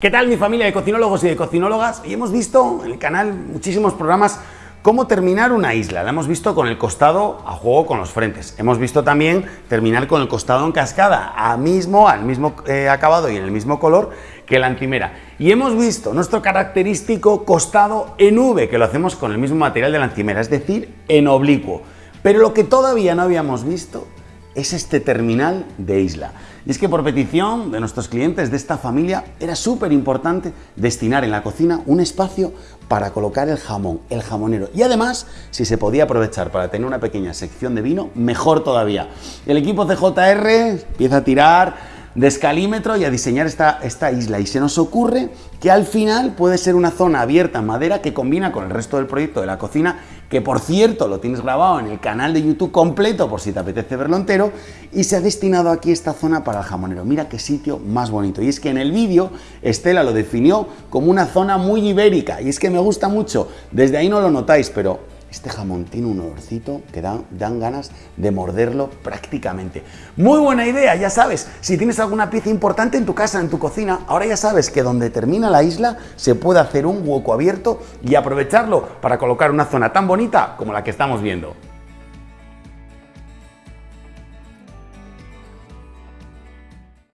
¿Qué tal mi familia de cocinólogos y de cocinólogas? Y hemos visto en el canal muchísimos programas cómo terminar una isla. La hemos visto con el costado a juego con los frentes. Hemos visto también terminar con el costado en cascada, a mismo, al mismo eh, acabado y en el mismo color que la encimera. Y hemos visto nuestro característico costado en V, que lo hacemos con el mismo material de la encimera, es decir, en oblicuo. Pero lo que todavía no habíamos visto es este terminal de isla. Y es que por petición de nuestros clientes de esta familia era súper importante destinar en la cocina un espacio para colocar el jamón, el jamonero. Y además, si se podía aprovechar para tener una pequeña sección de vino, mejor todavía. El equipo CJR empieza a tirar de escalímetro y a diseñar esta, esta isla. Y se nos ocurre que al final puede ser una zona abierta en madera que combina con el resto del proyecto de la cocina, que por cierto lo tienes grabado en el canal de YouTube completo por si te apetece verlo entero, y se ha destinado aquí esta zona para el jamonero. Mira qué sitio más bonito. Y es que en el vídeo Estela lo definió como una zona muy ibérica, y es que me gusta mucho. Desde ahí no lo notáis, pero este jamón tiene un olorcito que dan, dan, ganas de morderlo prácticamente. Muy buena idea, ya sabes, si tienes alguna pieza importante en tu casa, en tu cocina, ahora ya sabes que donde termina la isla se puede hacer un hueco abierto y aprovecharlo para colocar una zona tan bonita como la que estamos viendo.